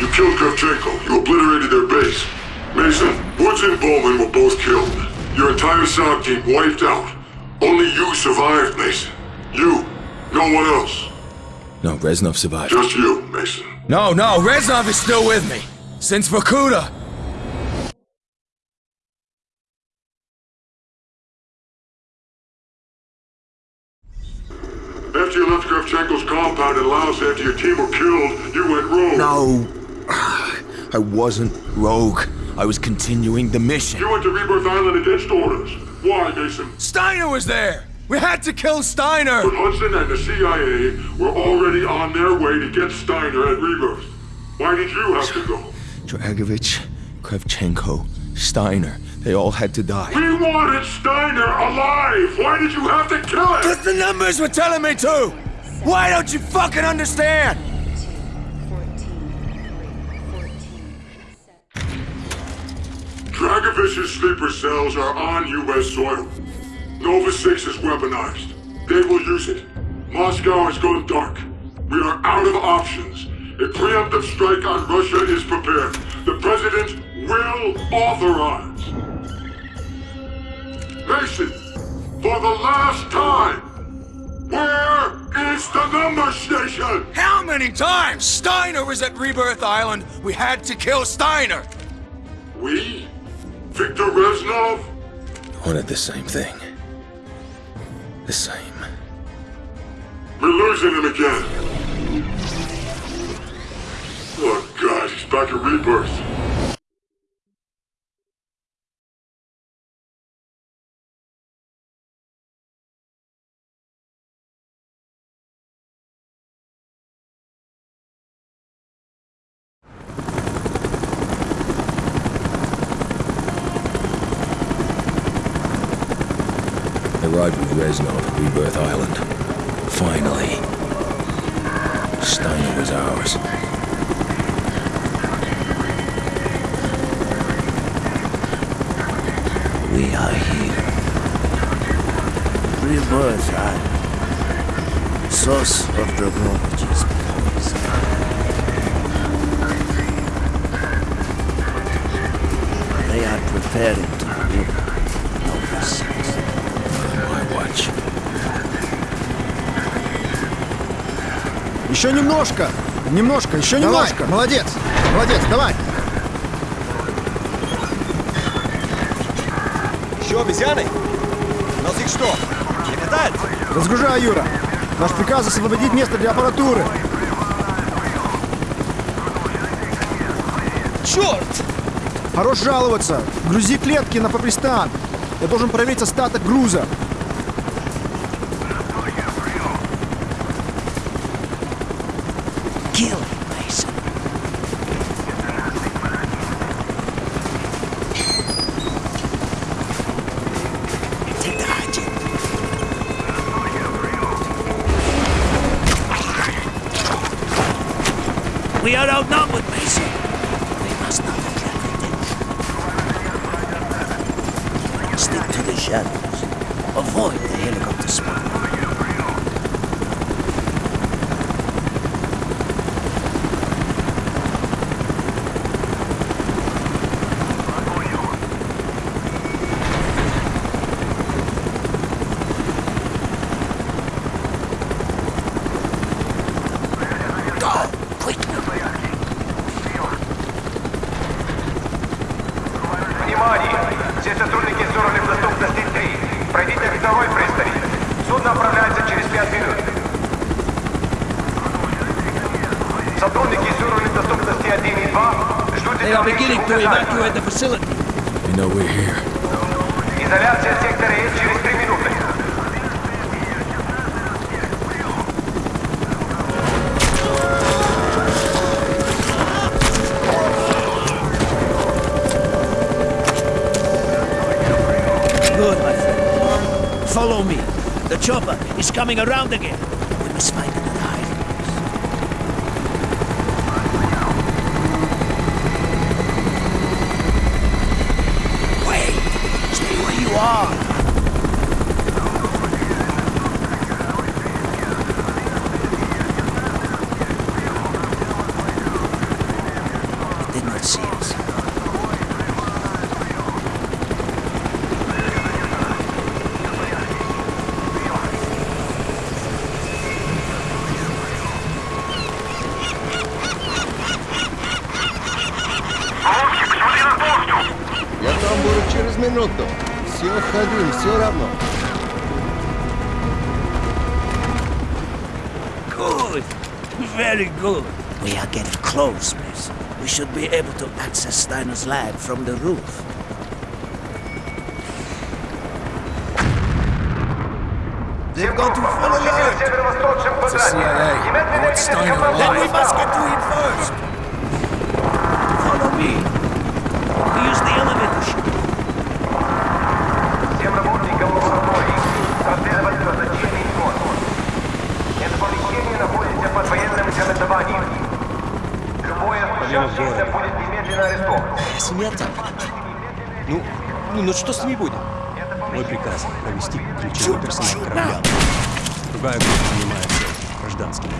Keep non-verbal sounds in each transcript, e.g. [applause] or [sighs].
You killed Kravchenko. You obliterated their base. Mason, Woods and Bowman were both killed. Your entire SOG team wiped out. Only you survived, Mason. You. No one else. No, Reznov survived. Just you, Mason. No, no, Reznov is still with me. Since Vorkuta. After you left Kravchenko's compound in Laos after your team were killed, you went rogue. No. [sighs] I wasn't rogue. I was continuing the mission. You went to Rebirth Island against orders. Why, Mason? Steiner was there! We had to kill Steiner! But Hudson and the CIA were already on their way to get Steiner at Rebirth. Why did you have to go? Dragovich, Kravchenko, Steiner, they all had to die. We wanted Steiner alive! Why did you have to kill him? Because the numbers were telling me to! Why don't you fucking understand? Dragovich's sleeper cells are on U.S. soil. Nova 6 is weaponized. They will use it. Moscow has gone dark. We are out of options. A preemptive strike on Russia is prepared. The President will authorize. Mason, for the last time, where is the number station? How many times? Steiner was at Rebirth Island. We had to kill Steiner. We? Victor Reznov? Wanted the same thing. The same. We're losing him again. Oh god, he's back at Rebirth. Arrived with Reznov at Rebirth Island. Finally. Steiner was ours. We are here. Rebirth Island. Source of Dragovich's poison. They are preparing Еще немножко! Немножко, еще немножко! Молодец! Молодец, давай! Еще обезьяны? У нас их что, не хватает? Разгружай, Юра! Наш приказ освободить место для аппаратуры! Черт! Хорош жаловаться! Грузи клетки на Папристан! Я должен проверить остаток груза! We are outnumbered, Mason. We must not attract attention. Stick to the shadows. Avoid the helicopter spot. Внимание! Все сотрудники с уровнем доступности 3. Пройдите весовой пристань. Судно отправляется через 5 минут. Сотрудники с уровнем доступности 1 и 2 ждут They are beginning to evacuate the facility. You know we're here. Изоляция сектора Е через 3 Follow me. The chopper is coming around again. We must find another hiding place. Wait! Stay where you are. минуту. Все ходим, все равно. Good. Very good. We are getting close, Mason. We should be able to access Steiner's lab from the roof. They've gone to full Получите в alert! северо-восточном квадранте. CIA. Немедленно What's идите Steiner ко входу. Then we must get to him first. Follow me. We use the elevator Будет немедленно арестовано. Смета. Ну, ну, ну что с ними будет? Мой приказ — провести ключевой персонал корабля. Другая группа занимается гражданским.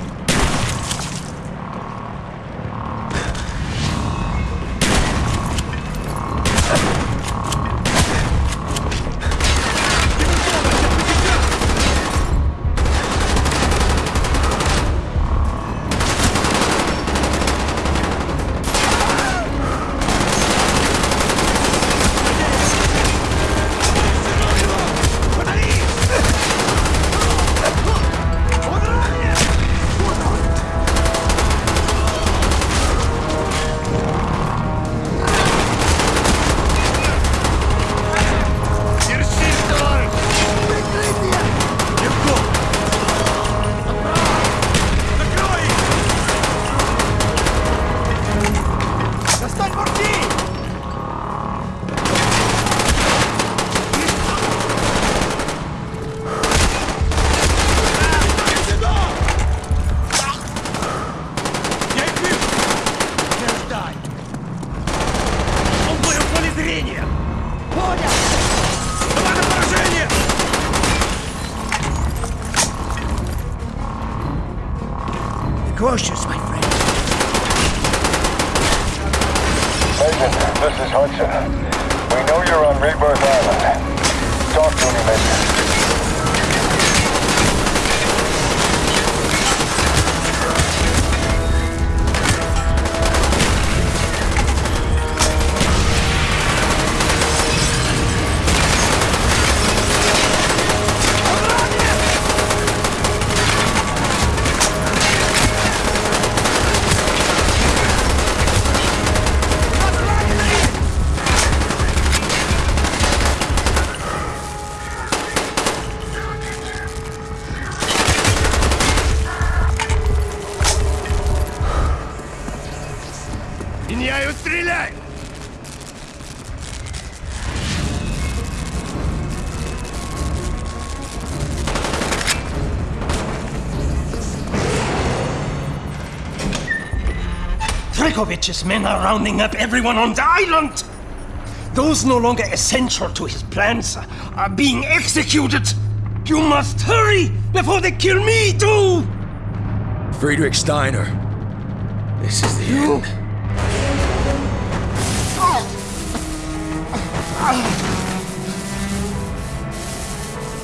This is Hudson. We know you're on Rebirth Island. Talk to me, Major. Dragovich's men are rounding up everyone on the island! Those no longer essential to his plans are being executed! You must hurry before they kill me too! Friedrich Steiner. This is the end.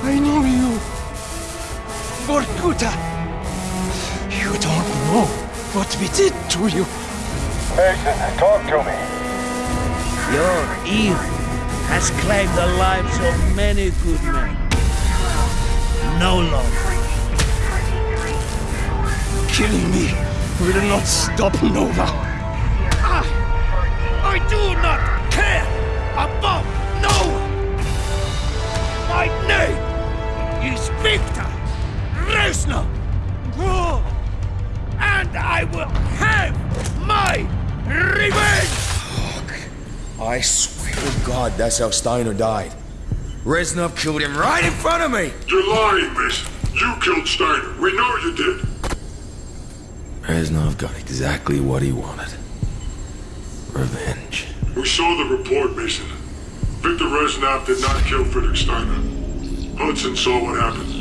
I know you. Vorkuta. You don't know what we did to you. Mason, talk to me. Your evil has claimed the lives of many good men. No longer. Killing me will not stop Nova. I, I do not care about no one. My name is Victor Reznov. And I will have my revenge. Fuck. I swear to God, that's how Steiner died. Reznov killed him right in front of me. You're lying, Mason. You killed Steiner. We know you did. Reznov got exactly what he wanted. Revenge. We saw the report, Mason. Victor Reznov did not kill Friedrich Steiner. Hudson saw what happened.